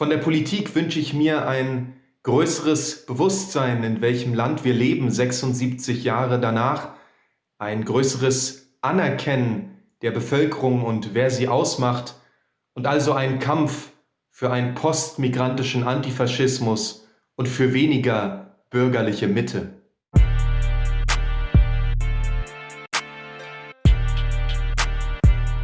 Von der Politik wünsche ich mir ein größeres Bewusstsein, in welchem Land wir leben, 76 Jahre danach, ein größeres Anerkennen der Bevölkerung und wer sie ausmacht und also ein Kampf für einen postmigrantischen Antifaschismus und für weniger bürgerliche Mitte.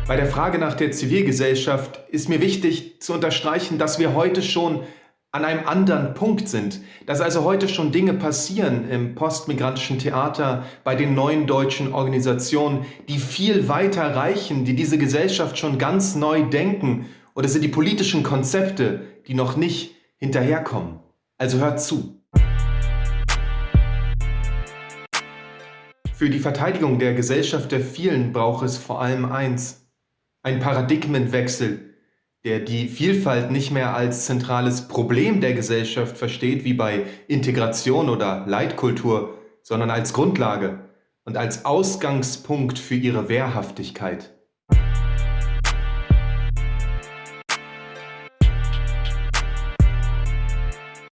Bei der Frage nach der Zivilgesellschaft ist mir wichtig zu unterstreichen, dass wir heute schon an einem anderen Punkt sind, dass also heute schon Dinge passieren im postmigrantischen Theater, bei den neuen deutschen Organisationen, die viel weiter reichen, die diese Gesellschaft schon ganz neu denken, oder sind die politischen Konzepte, die noch nicht hinterherkommen. Also hört zu. Für die Verteidigung der Gesellschaft der vielen braucht es vor allem eins, ein Paradigmenwechsel, der die Vielfalt nicht mehr als zentrales Problem der Gesellschaft versteht, wie bei Integration oder Leitkultur, sondern als Grundlage und als Ausgangspunkt für ihre Wehrhaftigkeit.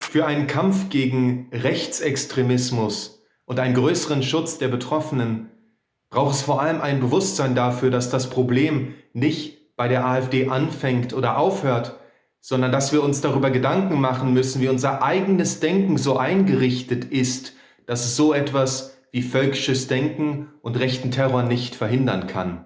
Für einen Kampf gegen Rechtsextremismus und einen größeren Schutz der Betroffenen braucht es vor allem ein Bewusstsein dafür, dass das Problem nicht bei der AfD anfängt oder aufhört, sondern dass wir uns darüber Gedanken machen müssen, wie unser eigenes Denken so eingerichtet ist, dass es so etwas wie völkisches Denken und rechten Terror nicht verhindern kann.